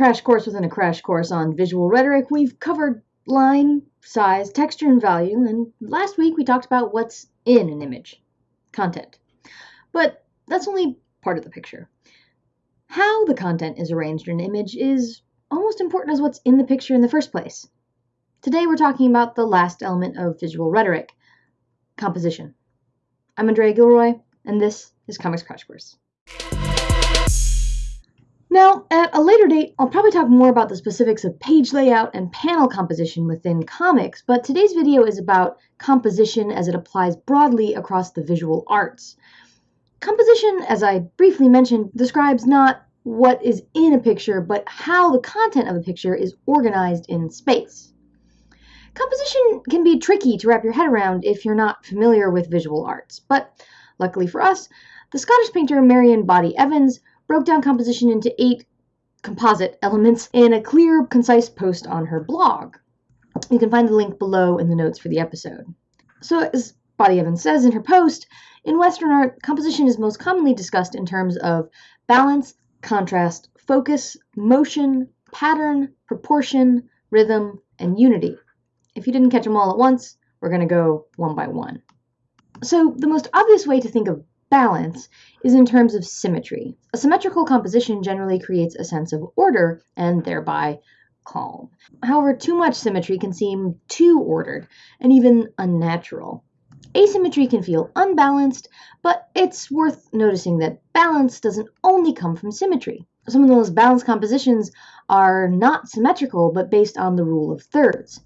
crash course within a crash course on visual rhetoric. We've covered line, size, texture, and value, and last week we talked about what's in an image content. But that's only part of the picture. How the content is arranged in an image is almost as important as what's in the picture in the first place. Today we're talking about the last element of visual rhetoric composition. I'm Andrea Gilroy, and this is Comics Crash Course. Now, at a later date, I'll probably talk more about the specifics of page layout and panel composition within comics, but today's video is about composition as it applies broadly across the visual arts. Composition, as I briefly mentioned, describes not what is in a picture, but how the content of a picture is organized in space. Composition can be tricky to wrap your head around if you're not familiar with visual arts, but luckily for us, the Scottish painter Marion Boddy-Evans broke down composition into eight composite elements in a clear, concise post on her blog. You can find the link below in the notes for the episode. So, as Boddy-Evans says in her post, in Western art, composition is most commonly discussed in terms of balance, contrast, focus, motion, pattern, proportion, rhythm, and unity. If you didn't catch them all at once, we're going to go one by one. So, the most obvious way to think of balance is in terms of symmetry. A symmetrical composition generally creates a sense of order and thereby calm. However, too much symmetry can seem too ordered and even unnatural. Asymmetry can feel unbalanced, but it's worth noticing that balance doesn't only come from symmetry. Some of the most balanced compositions are not symmetrical, but based on the rule of thirds.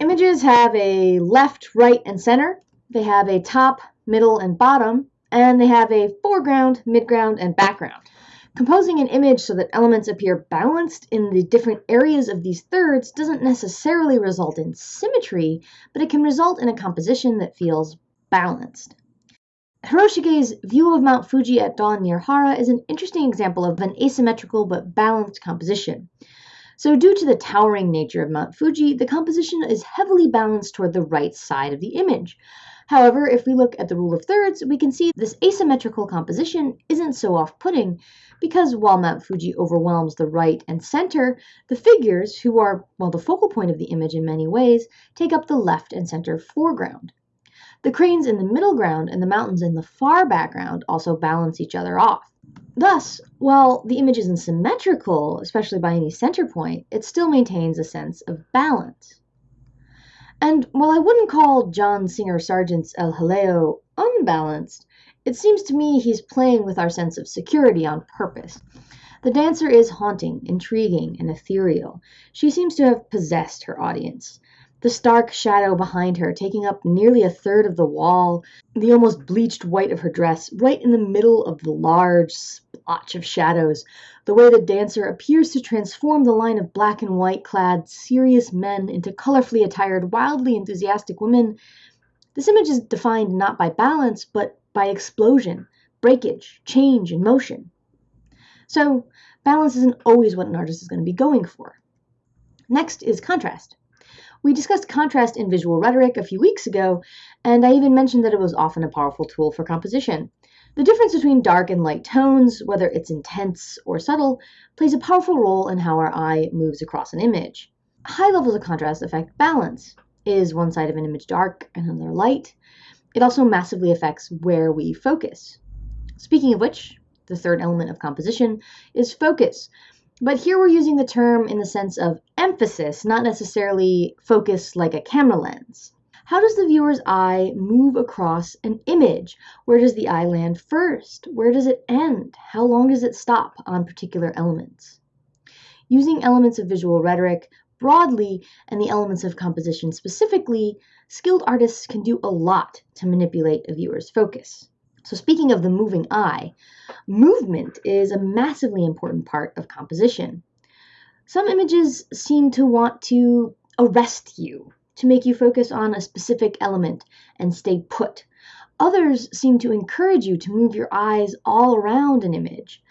Images have a left, right, and center. They have a top, middle, and bottom, and they have a foreground, midground, and background. Composing an image so that elements appear balanced in the different areas of these thirds doesn't necessarily result in symmetry, but it can result in a composition that feels balanced. Hiroshige's view of Mount Fuji at dawn near Hara is an interesting example of an asymmetrical but balanced composition. So, due to the towering nature of Mount Fuji, the composition is heavily balanced toward the right side of the image. However, if we look at the rule of thirds, we can see this asymmetrical composition isn't so off-putting because while Mount Fuji overwhelms the right and center, the figures, who are, well, the focal point of the image in many ways, take up the left and center foreground. The cranes in the middle ground and the mountains in the far background also balance each other off. Thus, while the image isn't symmetrical, especially by any center point, it still maintains a sense of balance. And while I wouldn't call John Singer Sargent's El Jaleo unbalanced, it seems to me he's playing with our sense of security on purpose. The dancer is haunting, intriguing, and ethereal. She seems to have possessed her audience the stark shadow behind her taking up nearly a third of the wall, the almost bleached white of her dress right in the middle of the large splotch of shadows, the way the dancer appears to transform the line of black and white clad serious men into colorfully attired, wildly enthusiastic women. This image is defined not by balance, but by explosion, breakage, change, and motion. So, balance isn't always what an artist is going to be going for. Next is contrast. We discussed contrast in visual rhetoric a few weeks ago, and I even mentioned that it was often a powerful tool for composition. The difference between dark and light tones, whether it's intense or subtle, plays a powerful role in how our eye moves across an image. High levels of contrast affect balance. Is one side of an image dark and another light? It also massively affects where we focus. Speaking of which, the third element of composition is focus, but here we're using the term in the sense of emphasis, not necessarily focus like a camera lens. How does the viewer's eye move across an image? Where does the eye land first? Where does it end? How long does it stop on particular elements? Using elements of visual rhetoric broadly and the elements of composition specifically, skilled artists can do a lot to manipulate a viewer's focus. So, speaking of the moving eye, movement is a massively important part of composition. Some images seem to want to arrest you, to make you focus on a specific element and stay put. Others seem to encourage you to move your eyes all around an image.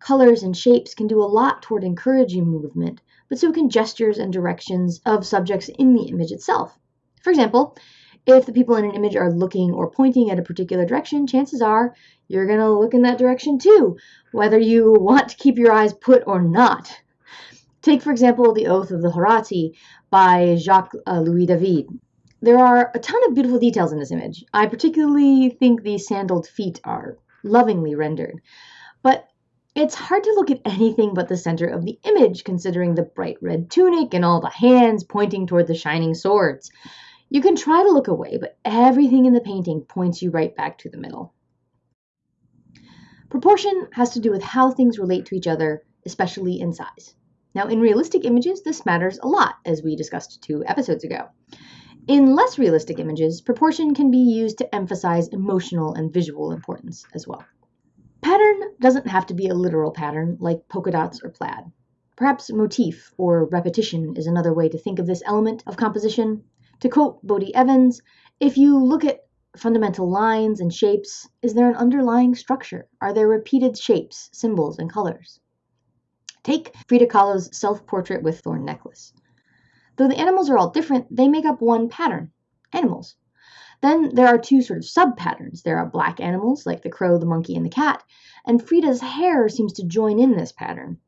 Colors and shapes can do a lot toward encouraging movement, but so can gestures and directions of subjects in the image itself. For example, if the people in an image are looking or pointing at a particular direction, chances are you're going to look in that direction too, whether you want to keep your eyes put or not. Take, for example, The Oath of the Horatii by Jacques uh, Louis David. There are a ton of beautiful details in this image. I particularly think the sandaled feet are lovingly rendered. But it's hard to look at anything but the center of the image, considering the bright red tunic and all the hands pointing toward the shining swords. You can try to look away, but everything in the painting points you right back to the middle. Proportion has to do with how things relate to each other, especially in size. Now, in realistic images, this matters a lot, as we discussed two episodes ago. In less realistic images, proportion can be used to emphasize emotional and visual importance as well. Pattern doesn't have to be a literal pattern like polka dots or plaid. Perhaps motif or repetition is another way to think of this element of composition. To quote Boddy-Evans, if you look at fundamental lines and shapes, is there an underlying structure? Are there repeated shapes, symbols, and colors? Take Frida Kahlo's self-portrait with thorn necklace. Though the animals are all different, they make up one pattern, animals. Then there are two sort of sub-patterns. There are black animals, like the crow, the monkey, and the cat, and Frida's hair seems to join in this pattern.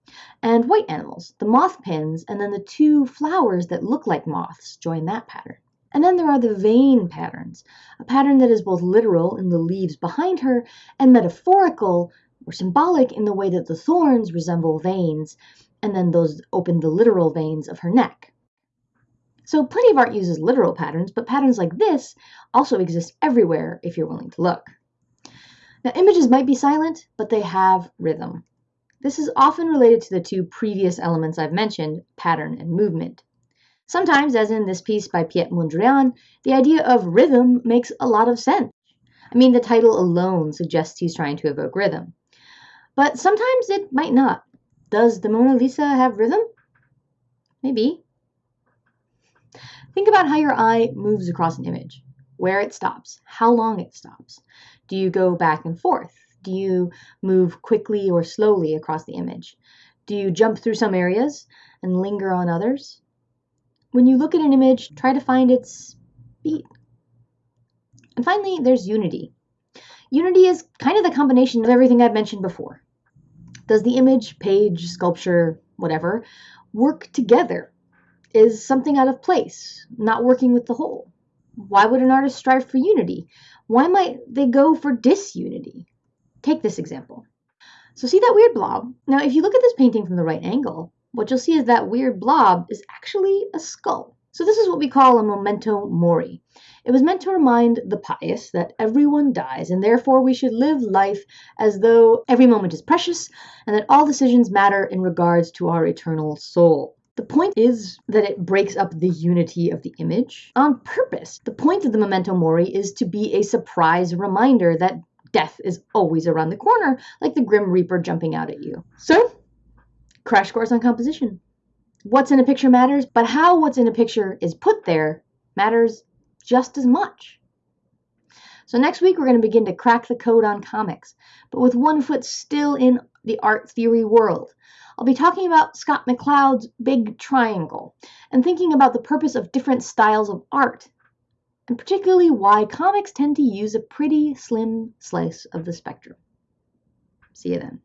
And white animals, the moth pins, and then the two flowers that look like moths join that pattern. And then there are the vein patterns, a pattern that is both literal in the leaves behind her and metaphorical or symbolic in the way that the thorns resemble veins, and then those open the literal veins of her neck. So plenty of art uses literal patterns, but patterns like this also exist everywhere if you're willing to look. Now images might be silent, but they have rhythm. This is often related to the two previous elements I've mentioned, pattern and movement. Sometimes, as in this piece by Piet Mondrian, the idea of rhythm makes a lot of sense. I mean, the title alone suggests he's trying to evoke rhythm. But sometimes it might not. Does the Mona Lisa have rhythm? Maybe. Think about how your eye moves across an image, where it stops, how long it stops. Do you go back and forth? Do you move quickly or slowly across the image? Do you jump through some areas and linger on others? When you look at an image, try to find its beat. And finally, there's unity. Unity is kind of the combination of everything I've mentioned before. Does the image, page, sculpture, whatever, work together? Is something out of place, not working with the whole? Why would an artist strive for unity? Why might they go for disunity? Take this example. So see that weird blob? Now, if you look at this painting from the right angle, what you'll see is that weird blob is actually a skull. So this is what we call a memento mori. It was meant to remind the pious that everyone dies and therefore we should live life as though every moment is precious and that all decisions matter in regards to our eternal soul. The point is that it breaks up the unity of the image on purpose. The point of the memento mori is to be a surprise reminder that death is always around the corner, like the Grim Reaper jumping out at you. So, Crash course on composition. What's in a picture matters, but how what's in a picture is put there matters just as much. So next week we're going to begin to crack the code on comics, but with one foot still in the art theory world. I'll be talking about Scott McCloud's Big Triangle and thinking about the purpose of different styles of art, and particularly why comics tend to use a pretty slim slice of the spectrum. See you then.